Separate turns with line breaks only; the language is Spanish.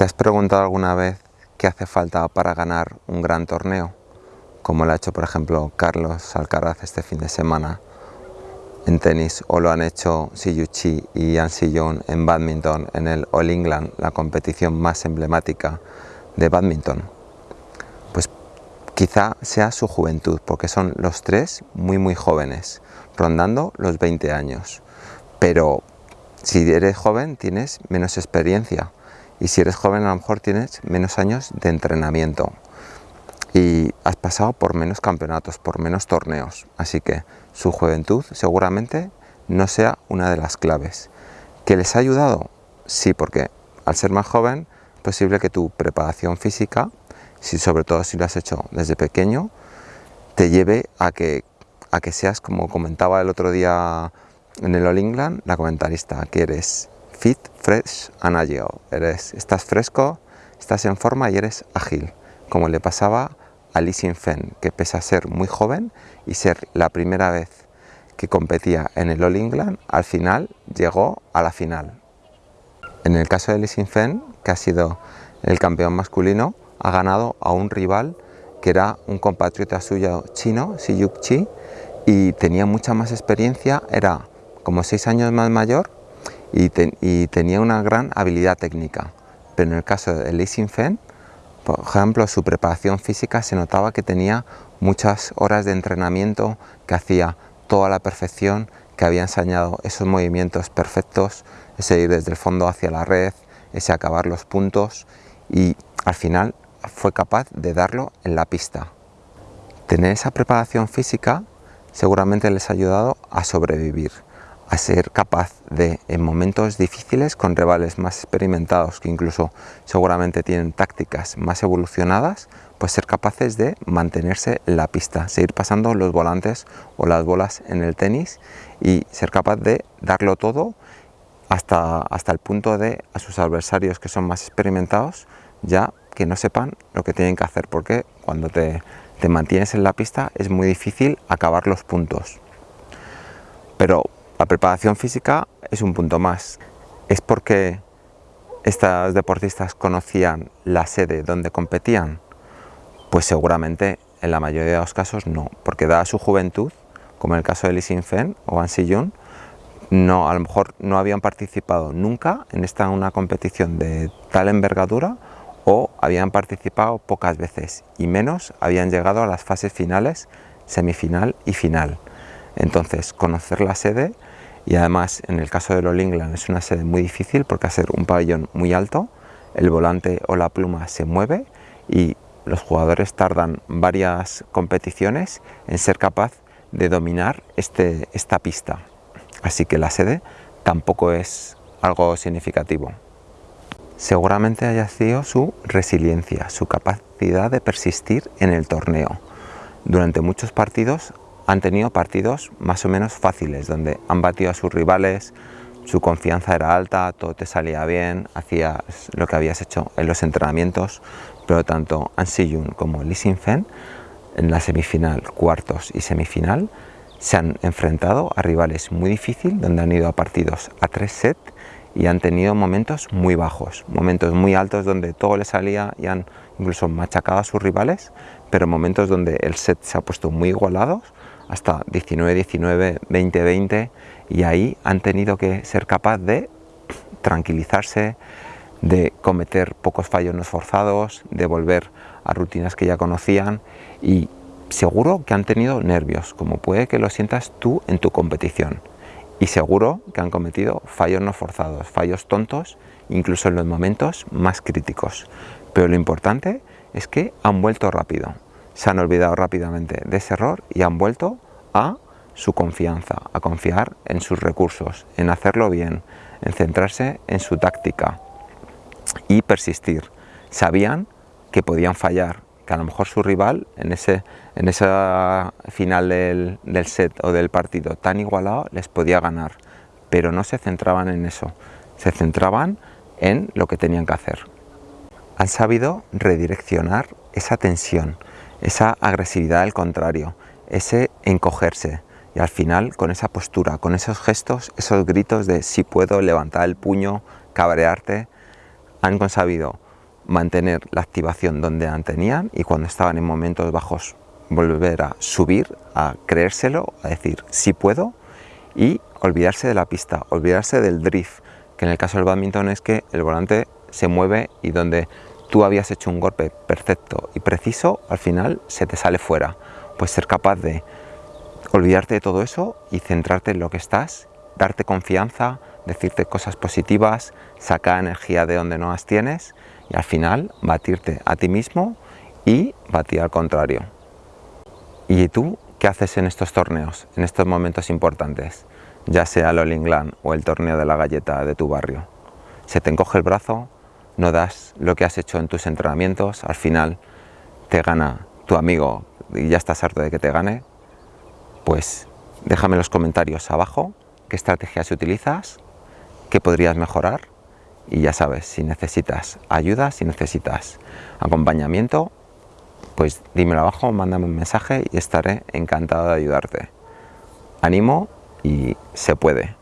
¿Te has preguntado alguna vez qué hace falta para ganar un gran torneo? Como lo ha hecho, por ejemplo, Carlos Alcaraz este fin de semana en tenis o lo han hecho Siyu Chi y Yan Sillon en badminton en el All England, la competición más emblemática de badminton. Pues quizá sea su juventud, porque son los tres muy muy jóvenes, rondando los 20 años. Pero si eres joven tienes menos experiencia, y si eres joven a lo mejor tienes menos años de entrenamiento y has pasado por menos campeonatos, por menos torneos, así que su juventud seguramente no sea una de las claves. ¿Que les ha ayudado? Sí, porque al ser más joven es posible que tu preparación física, si sobre todo si lo has hecho desde pequeño, te lleve a que, a que seas, como comentaba el otro día en el All England, la comentarista, que eres fit, fresh and agile. Eres, estás fresco, estás en forma y eres ágil, como le pasaba a Li Xin-Fen, que pese a ser muy joven y ser la primera vez que competía en el All England, al final llegó a la final. En el caso de Li Xin-Fen, que ha sido el campeón masculino, ha ganado a un rival que era un compatriota suyo chino, Xi Yuk Chi, y tenía mucha más experiencia, era como seis años más mayor y, tenía una gran habilidad técnica. Pero en el caso de Li Xin-Fen, por ejemplo, su preparación física se notaba que tenía muchas horas de entrenamiento, que hacía toda la perfección, que había enseñado esos movimientos perfectos, ese ir desde el fondo hacia la red, ese acabar los puntos y al final fue capaz de darlo en la pista. Tener esa preparación física seguramente les ha ayudado a sobrevivir a ser capaz de, en momentos difíciles, con rivales más experimentados, que incluso seguramente tienen tácticas más evolucionadas, pues ser capaces de mantenerse en la pista, seguir pasando los volantes o las bolas en el tenis y ser capaz de darlo todo hasta, hasta el punto de a sus adversarios que son más experimentados ya que no sepan lo que tienen que hacer, porque cuando te, te mantienes en la pista es muy difícil acabar los puntos. Pero la preparación física es un punto más. ¿Es porque estas deportistas conocían la sede donde competían? Pues seguramente en la mayoría de los casos no, porque dada su juventud, como en el caso de Li Xin-Fen o An Si-Yun, no, a lo mejor no habían participado nunca en esta una competición de tal envergadura o habían participado pocas veces y menos habían llegado a las fases finales, semifinal y final. Entonces, conocer la sede y además en el caso de All England es una sede muy difícil porque ser un pabellón muy alto, el volante o la pluma se mueve y los jugadores tardan varias competiciones en ser capaz de dominar este, esta pista. Así que la sede tampoco es algo significativo. Seguramente haya sido su resiliencia, su capacidad de persistir en el torneo. Durante muchos partidos han tenido partidos más o menos fáciles, donde han batido a sus rivales, su confianza era alta, todo te salía bien, hacías lo que habías hecho en los entrenamientos, pero tanto An Si-Yun como Lee Sin-Fen en la semifinal, cuartos y semifinal se han enfrentado a rivales muy difíciles, donde han ido a partidos a tres sets y han tenido momentos muy bajos, momentos muy altos donde todo les salía y han incluso machacado a sus rivales, pero momentos donde el set se ha puesto muy igualados hasta 19-19, 20-20 y ahí han tenido que ser capaz de tranquilizarse, de cometer pocos fallos no forzados, de volver a rutinas que ya conocían y seguro que han tenido nervios, como puede que lo sientas tú en tu competición. Y seguro que han cometido fallos no forzados, fallos tontos, incluso en los momentos más críticos. Pero lo importante es que han vuelto rápido, se han olvidado rápidamente de ese error y han vuelto a su confianza, a confiar en sus recursos, en hacerlo bien, en centrarse en su táctica y persistir. Sabían que podían fallar, que a lo mejor su rival en ese en esa final del, del set o del partido tan igualado les podía ganar, pero no se centraban en eso, se centraban en lo que tenían que hacer. Han sabido redireccionar esa tensión, esa agresividad al contrario, ese encogerse y al final con esa postura, con esos gestos, esos gritos de si puedo levantar el puño, cabrearte, han sabido mantener la activación donde tenían y cuando estaban en momentos bajos volver a subir, a creérselo, a decir sí puedo y olvidarse de la pista, olvidarse del drift, que en el caso del badminton es que el volante se mueve y donde tú habías hecho un golpe perfecto y preciso, al final se te sale fuera. Pues ser capaz de olvidarte de todo eso y centrarte en lo que estás, darte confianza, decirte cosas positivas, sacar energía de donde no las tienes y al final batirte a ti mismo y batir al contrario. ¿Y tú qué haces en estos torneos, en estos momentos importantes? Ya sea el All England o el torneo de la galleta de tu barrio. ¿Se te encoge el brazo? ¿No das lo que has hecho en tus entrenamientos? Al final te gana tu amigo y ya estás harto de que te gane. Pues déjame en los comentarios abajo qué estrategias utilizas, qué podrías mejorar y ya sabes, si necesitas ayuda, si necesitas acompañamiento, pues dímelo abajo, mándame un mensaje y estaré encantado de ayudarte. Animo y se puede.